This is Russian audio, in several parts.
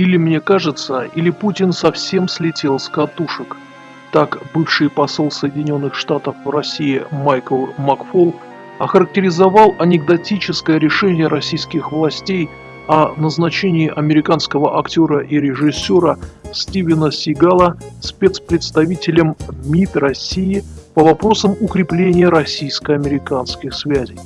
Или мне кажется, или Путин совсем слетел с катушек. Так бывший посол Соединенных Штатов в России Майкл Макфол охарактеризовал анекдотическое решение российских властей о назначении американского актера и режиссера Стивена Сигала спецпредставителем МИД России по вопросам укрепления российско-американских связей.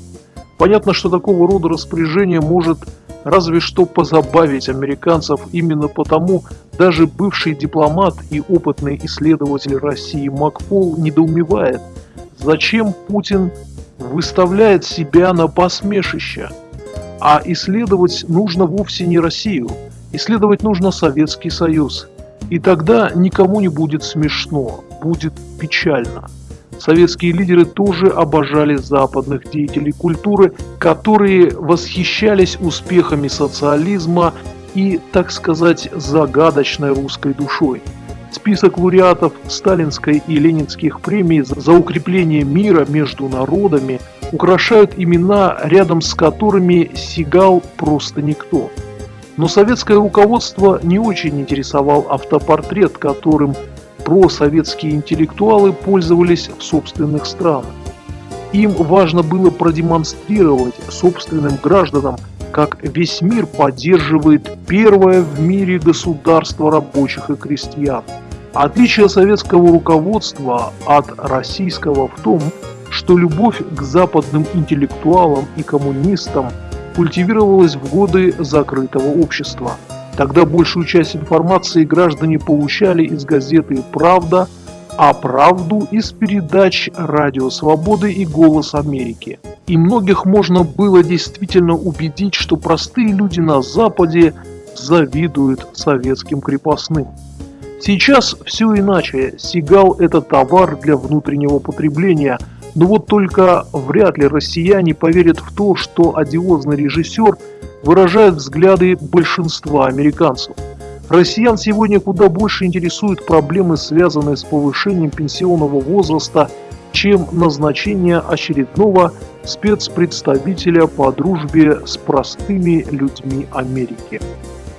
Понятно, что такого рода распоряжение может разве что позабавить американцев, именно потому даже бывший дипломат и опытный исследователь России Макфол недоумевает, зачем Путин выставляет себя на посмешище. А исследовать нужно вовсе не Россию, исследовать нужно Советский Союз. И тогда никому не будет смешно, будет печально. Советские лидеры тоже обожали западных деятелей культуры, которые восхищались успехами социализма и, так сказать, загадочной русской душой. Список лауреатов сталинской и ленинских премий за укрепление мира между народами украшают имена, рядом с которыми Сигал просто никто. Но советское руководство не очень интересовал автопортрет, которым просоветские интеллектуалы пользовались в собственных странах. Им важно было продемонстрировать собственным гражданам, как весь мир поддерживает первое в мире государство рабочих и крестьян. Отличие советского руководства от российского в том, что любовь к западным интеллектуалам и коммунистам культивировалась в годы закрытого общества – Тогда большую часть информации граждане получали из газеты «Правда», а правду из передач «Радио Свободы» и «Голос Америки». И многих можно было действительно убедить, что простые люди на Западе завидуют советским крепостным. Сейчас все иначе. Сигал – это товар для внутреннего потребления. Но вот только вряд ли россияне поверят в то, что одиозный режиссер – выражают взгляды большинства американцев. Россиян сегодня куда больше интересуют проблемы, связанные с повышением пенсионного возраста, чем назначение очередного спецпредставителя по дружбе с простыми людьми Америки.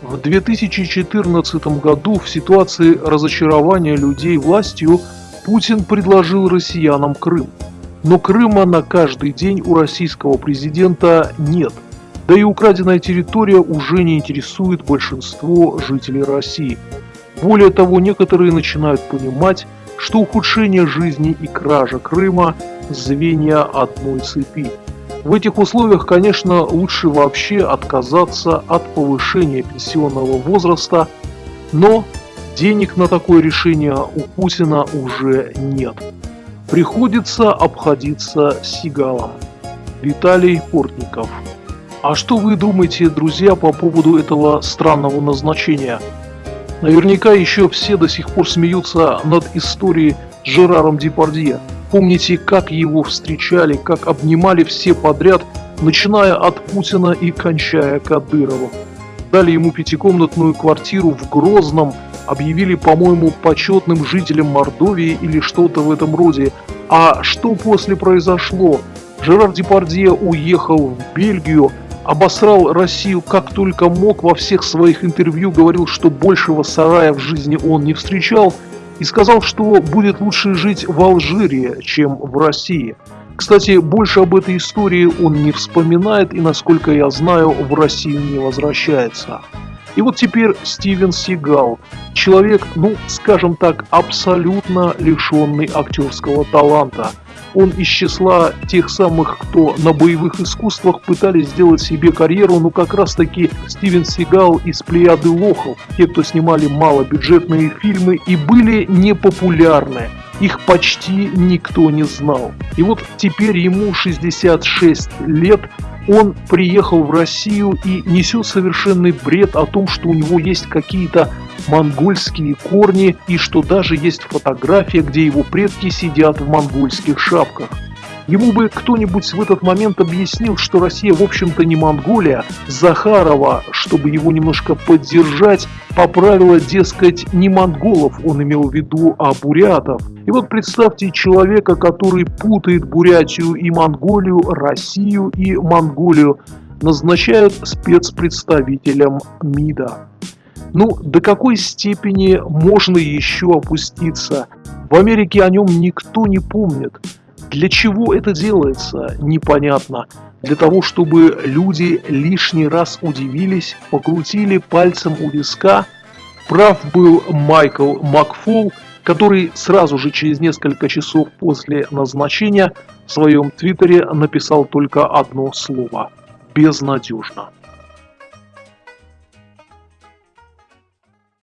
В 2014 году в ситуации разочарования людей властью Путин предложил россиянам Крым. Но Крыма на каждый день у российского президента нет – да и украденная территория уже не интересует большинство жителей России. Более того, некоторые начинают понимать, что ухудшение жизни и кража Крыма – звенья одной цепи. В этих условиях, конечно, лучше вообще отказаться от повышения пенсионного возраста, но денег на такое решение у Путина уже нет. Приходится обходиться сигалом. Виталий Портников а что вы думаете, друзья, по поводу этого странного назначения? Наверняка еще все до сих пор смеются над историей с Жераром Депардье. Помните, как его встречали, как обнимали все подряд, начиная от Путина и кончая Кадыровым. Дали ему пятикомнатную квартиру в Грозном, объявили, по-моему, почетным жителем Мордовии или что-то в этом роде. А что после произошло? Жерар Депардье уехал в Бельгию, обосрал Россию как только мог, во всех своих интервью говорил, что большего сарая в жизни он не встречал, и сказал, что будет лучше жить в Алжире, чем в России. Кстати, больше об этой истории он не вспоминает и, насколько я знаю, в Россию не возвращается. И вот теперь Стивен Сигал, человек, ну, скажем так, абсолютно лишенный актерского таланта – он из числа тех самых, кто на боевых искусствах пытались сделать себе карьеру, ну как раз таки Стивен Сигал из плеяды лохов, те, кто снимали малобюджетные фильмы и были непопулярны. Их почти никто не знал. И вот теперь ему 66 лет, он приехал в Россию и несет совершенный бред о том, что у него есть какие-то монгольские корни и что даже есть фотография, где его предки сидят в монгольских шапках. Ему бы кто-нибудь в этот момент объяснил, что Россия в общем-то не Монголия. Захарова, чтобы его немножко поддержать, поправила, дескать, не монголов он имел в виду, а бурятов. И вот представьте человека, который путает Бурятию и Монголию, Россию и Монголию, назначают спецпредставителем МИДа. Ну, до какой степени можно еще опуститься? В Америке о нем никто не помнит. Для чего это делается, непонятно. Для того, чтобы люди лишний раз удивились, покрутили пальцем у виска. Прав был Майкл Макфол, который сразу же через несколько часов после назначения в своем твиттере написал только одно слово – безнадежно.